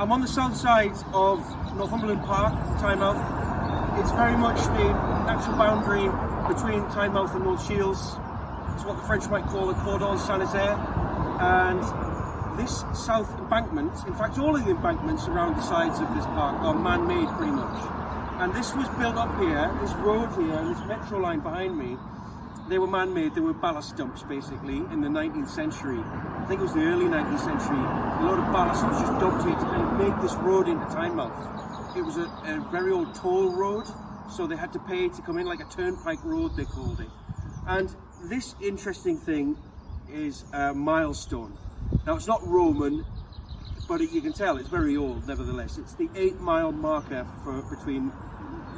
I'm on the south side of Northumberland Park, Tynemouth. It's very much the natural boundary between Tynemouth and North Shields. It's what the French might call the Cordon Sanitaire. And this south embankment, in fact all of the embankments around the sides of this park are man-made pretty much. And this was built up here, this road here, and this metro line behind me, they were man-made, they were ballast dumps basically in the 19th century. I think it was the early 19th century. A lot of ballast was just dumped here of make this road into Tynemouth. It was a, a very old toll road, so they had to pay to come in like a turnpike road they called it. And this interesting thing is a milestone. Now it's not Roman, but you can tell it's very old nevertheless. It's the eight mile marker for between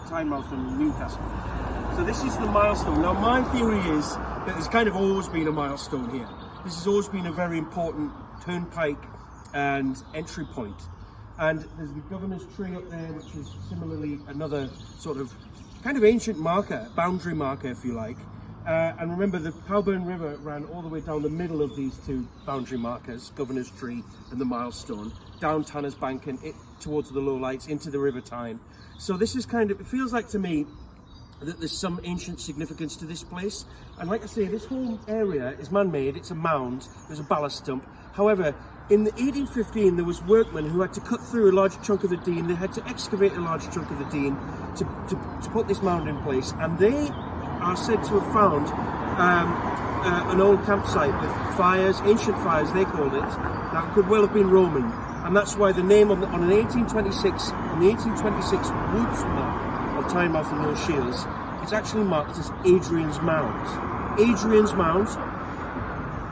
Tynemouth and Newcastle. So this is the milestone. Now my theory is that there's kind of always been a milestone here. This has always been a very important turnpike and entry point. And there's the governor's tree up there, which is similarly another sort of kind of ancient marker, boundary marker if you like. Uh, and remember the Powburn River ran all the way down the middle of these two boundary markers, Governor's Tree and the Milestone, down Tanner's Bank and it, towards the low lights into the River Tyne. So this is kind of, it feels like to me that there's some ancient significance to this place. And like I say, this whole area is man-made, it's a mound, there's a ballast dump. However, in the 1815, there was workmen who had to cut through a large chunk of the Dean, they had to excavate a large chunk of the Dean to, to, to put this mound in place. And they are said to have found um, uh, an old campsite with fires, ancient fires they called it, that could well have been Roman. And that's why the name on, the, on an 1826, on the 1826 woods map of Tynemouth and North Shields, it's actually marked as Adrian's Mound. Adrian's Mound.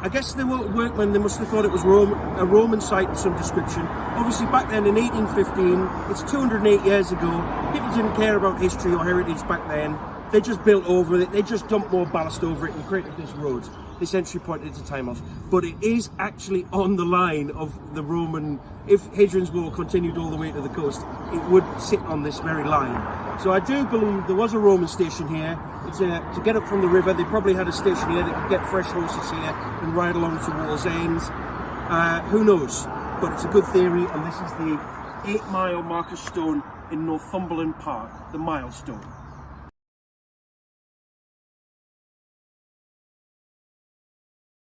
I guess they were workmen, they must have thought it was Rome, a Roman site of some description. Obviously back then in 1815, it's 208 years ago, people didn't care about history or heritage back then. They just built over it, they just dumped more ballast over it and created this road, this entry point into Tynemouth. But it is actually on the line of the Roman, if Hadrian's Wall continued all the way to the coast, it would sit on this very line. So I do believe there was a Roman station here. A, to get up from the river, they probably had a station here that could get fresh horses here and ride along to Wallsend. Uh, who knows? But it's a good theory, and this is the eight mile marker stone in Northumberland Park, the milestone.